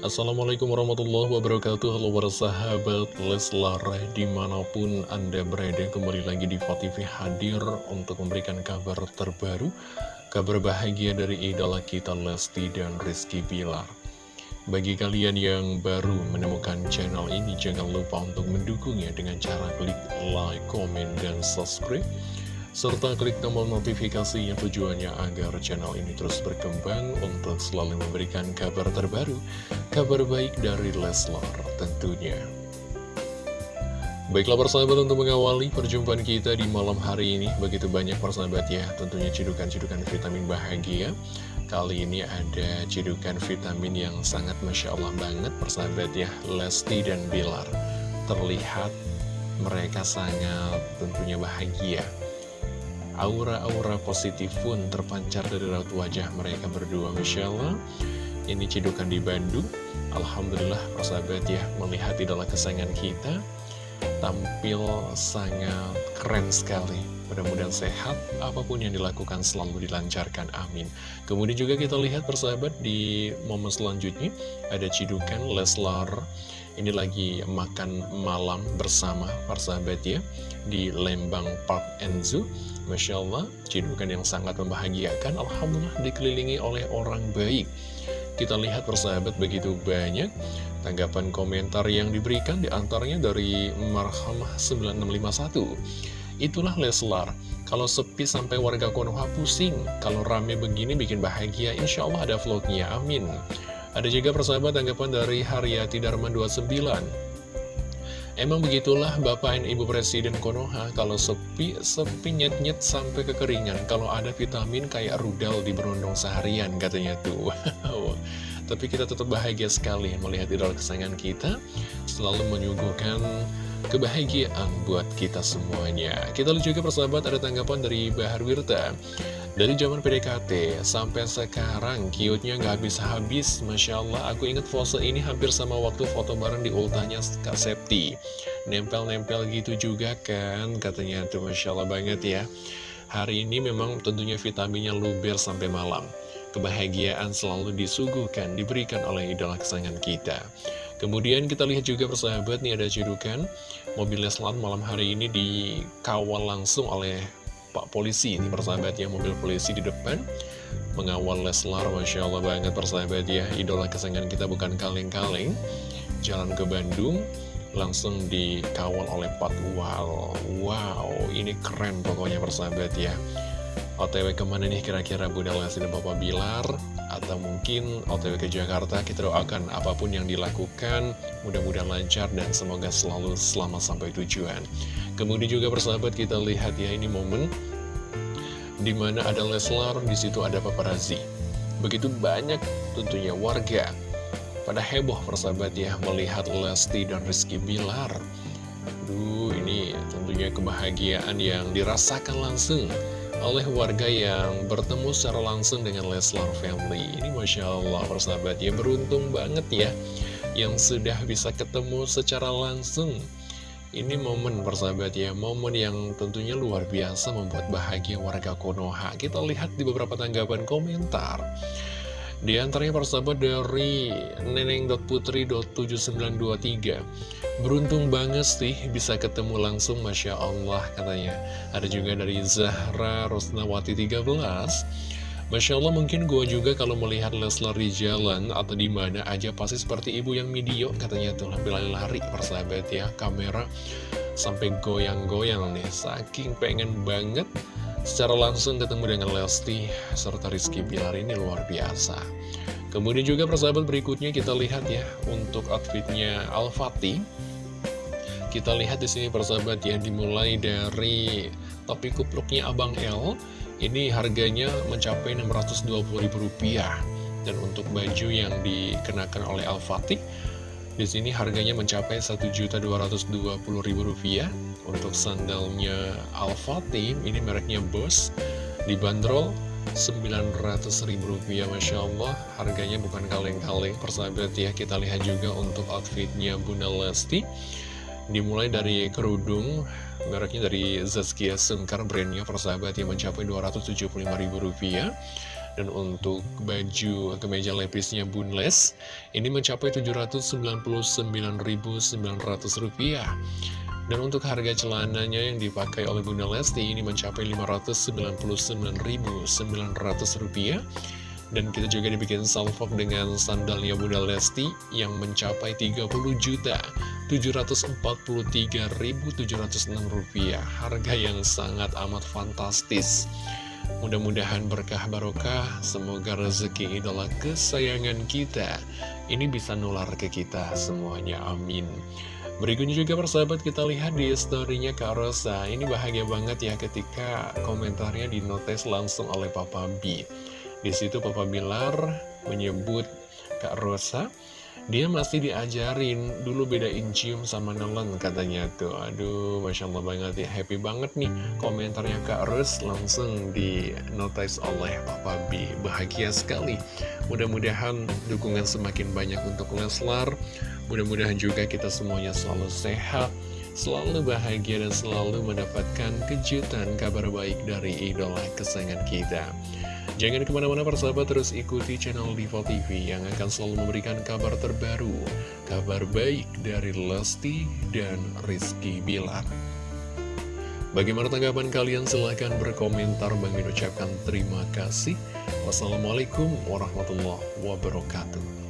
Assalamualaikum warahmatullahi wabarakatuh. Halo para sahabat Leslar Di mana pun anda berada kembali lagi di TV hadir Untuk memberikan kabar terbaru Kabar bahagia dari idola kita Lesti dan Rizky Bilar. Bagi kalian yang baru menemukan channel ini Jangan lupa untuk mendukungnya dengan cara klik like, komen, dan subscribe serta klik tombol notifikasinya tujuannya agar channel ini terus berkembang untuk selalu memberikan kabar terbaru, kabar baik dari Leslar tentunya. Baiklah persahabat untuk mengawali perjumpaan kita di malam hari ini. Begitu banyak persahabat ya tentunya cidukan-cidukan vitamin bahagia. Kali ini ada cidukan vitamin yang sangat Masya Allah banget persahabat ya Lesti dan Bilar. Terlihat mereka sangat tentunya bahagia Aura-aura positif pun terpancar dari raut wajah mereka berdua Masya Allah Ini cidukan di Bandung. Alhamdulillah persahabat ya Melihat idola kesayangan kita. Tampil sangat keren sekali. Mudah-mudahan sehat. Apa pun yang dilakukan selalu dilancarkan. Amin. Kemudian juga kita lihat persahabat Di momen selanjutnya Ada cidukan Leslar ini lagi makan malam bersama persahabat ya Di Lembang Park Zoo. Masya Allah, cidukan yang sangat membahagiakan. Alhamdulillah dikelilingi oleh orang baik. Kita lihat persahabat begitu banyak. Tanggapan komentar yang diberikan di antaranya dari Marhamah 9651 Itulah Leslar Kalau sepi sampai warga Konoha pusing Kalau rame begini bikin bahagia Insya Allah ada vlognya, amin ada juga persahabat tanggapan dari Haryati Darman 29 Emang begitulah Bapak dan Ibu Presiden Konoha Kalau sepi, sepi nyet-nyet sampai kekeringan Kalau ada vitamin kayak rudal di berondong seharian katanya tuh. Tapi kita tetap bahagia sekali melihat idol kesayangan kita Selalu menyuguhkan kebahagiaan buat kita semuanya. Kita lihat juga persahabat ada tanggapan dari Bahar Wirta dari zaman PDKT sampai sekarang cute-nya nggak habis-habis. Masya Allah aku inget pose ini hampir sama waktu foto bareng di ultahnya Kak Septi. Nempel-nempel gitu juga kan katanya tuh Masya Allah banget ya. Hari ini memang tentunya vitaminnya luber sampai malam. Kebahagiaan selalu disuguhkan, diberikan oleh idola kesayangan kita. Kemudian kita lihat juga persahabat nih ada cedukan. Mobil Leslan malam hari ini dikawal langsung oleh Pak Polisi ini persahabat ya mobil polisi di depan. Mengawal Leslar Masya Allah banget persahabat ya. Idola kesayangan kita bukan kaleng-kaleng. Jalan ke Bandung langsung dikawal oleh Pak Wal wow ini keren pokoknya persahabat ya. OTW ke mana nih kira-kira Bunda Lesti dan Bapak Bilar? Atau mungkin OTW ke Jakarta kita doakan apa pun yang dilakukan. Mudah-mudahan lancar dan semoga selalu selamat sampai tujuan. Kemudian juga persahabat kita lihat ya ini momen di mana ada Leslar, di situ ada paparazzi. Begitu banyak tentunya warga pada heboh persahabat ya melihat Lesti dan Rizky Bilar. Duh, ini tentunya kebahagiaan yang dirasakan langsung oleh warga yang bertemu secara langsung dengan Leslar Family. Ini Masya Allah persahabat ya, beruntung banget ya yang sudah bisa ketemu secara langsung ini momen persahabat ya, momen yang tentunya luar biasa membuat bahagia warga Konoha. Kita lihat di beberapa tanggapan komentar. Di antaranya persahabat dari neneng.putri.7923 Beruntung banget sih bisa ketemu langsung Masya Allah katanya Ada juga dari Zahra Rosnawati 13 Masya Allah mungkin gue juga kalau melihat Leslar di jalan atau di mana aja pasti seperti ibu yang video katanya tuh lari lari persahabat ya kamera sampai goyang-goyang nih. Saking pengen banget secara langsung ketemu dengan Lesti serta Rizky Bilar ini luar biasa. Kemudian juga persahabat berikutnya kita lihat ya untuk outfitnya Al-Fatih. Kita lihat di sini persahabat ya dimulai dari topi kupluknya Abang L ini harganya mencapai Rp620.000 dan untuk baju yang dikenakan oleh Al-Fatih di sini harganya mencapai Rp1.220.000 untuk sandalnya Al-Fatih ini mereknya Boss dibanderol Rp900.000 Masya Allah harganya bukan kaleng-kaleng. Persahabat ya kita lihat juga untuk outfitnya Bunda Lesti dimulai dari kerudung mereknya dari Zaskia Sengkar brandnya persahabat yang mencapai Rp275.000 Dan untuk baju kemeja lepisnya Bunles, ini mencapai Rp799.900. Dan untuk harga celananya yang dipakai oleh Bunda Lesti ini mencapai Rp599.900 dan kita juga dibikin salvok dengan sandalnya Bunda Lesti yang mencapai Rp30.743.706 Harga yang sangat amat fantastis. Mudah-mudahan berkah barokah, semoga rezeki idola kesayangan kita. Ini bisa nular ke kita semuanya, amin. Berikutnya juga persahabat kita lihat di storynya Kak Rosa. Ini bahagia banget ya ketika komentarnya dinotes langsung oleh Papa B di situ Papa Bilar menyebut Kak Rosa, dia masih diajarin dulu bedain cium sama nelen katanya tuh. Aduh, Masya Allah banget ya, happy banget nih komentarnya Kak Ros langsung di notice oleh Papa B. Bahagia sekali. Mudah-mudahan dukungan semakin banyak untuk Leslar. Mudah-mudahan juga kita semuanya selalu sehat, selalu bahagia dan selalu mendapatkan kejutan kabar baik dari idola kesayangan kita. Jangan ke mana-mana persahabat terus ikuti channel Diva TV yang akan selalu memberikan kabar terbaru, kabar baik dari Lesti dan Rizky Bilar. Bagaimana tanggapan kalian? Silahkan berkomentar. Bang ucapkan terima kasih. Wassalamualaikum warahmatullahi wabarakatuh.